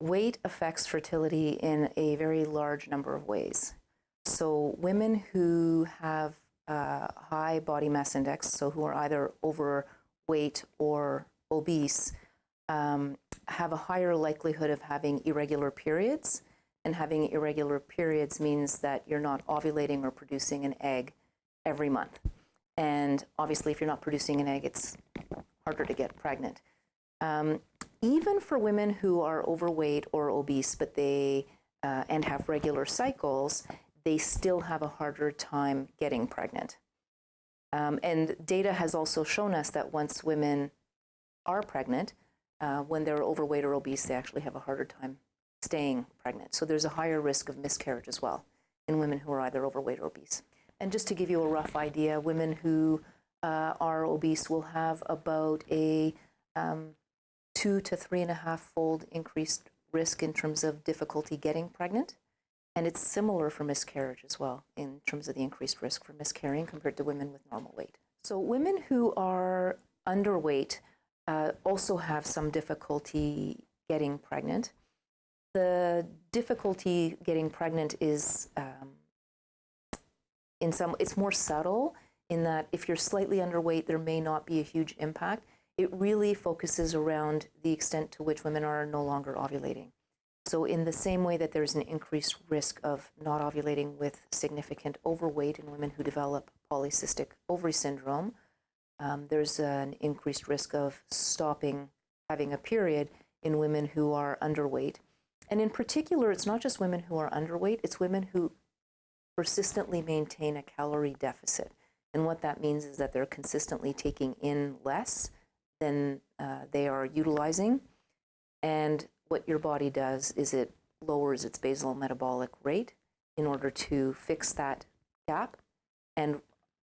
weight affects fertility in a very large number of ways. So, women who have uh, high body mass index, so who are either overweight or obese, um, have a higher likelihood of having irregular periods. And having irregular periods means that you're not ovulating or producing an egg every month. And obviously, if you're not producing an egg, it's harder to get pregnant. Um, even for women who are overweight or obese, but they uh, and have regular cycles, they still have a harder time getting pregnant. Um, and data has also shown us that once women are pregnant, uh, when they're overweight or obese, they actually have a harder time staying pregnant. So there's a higher risk of miscarriage as well in women who are either overweight or obese. And just to give you a rough idea, women who uh, are obese will have about a um, two to three and a half fold increased risk in terms of difficulty getting pregnant. And it's similar for miscarriage as well in terms of the increased risk for miscarrying compared to women with normal weight. So, women who are underweight uh, also have some difficulty getting pregnant. The difficulty getting pregnant is um, in some, it's more subtle in that if you're slightly underweight, there may not be a huge impact. It really focuses around the extent to which women are no longer ovulating. So, in the same way that there's an increased risk of not ovulating with significant overweight in women who develop polycystic ovary syndrome, um, there's an increased risk of stopping having a period in women who are underweight. And in particular, it's not just women who are underweight, it's women who persistently maintain a calorie deficit. And what that means is that they're consistently taking in less than uh, they are utilizing. And what your body does is it lowers its basal metabolic rate in order to fix that gap. And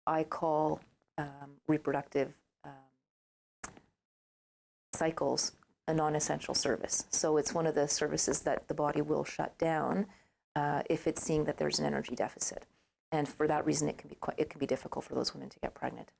I call um, reproductive um, cycles a non-essential service. So it's one of the services that the body will shut down uh, if it's seeing that there's an energy deficit. And for that reason, it can be quite, it can be difficult for those women to get pregnant.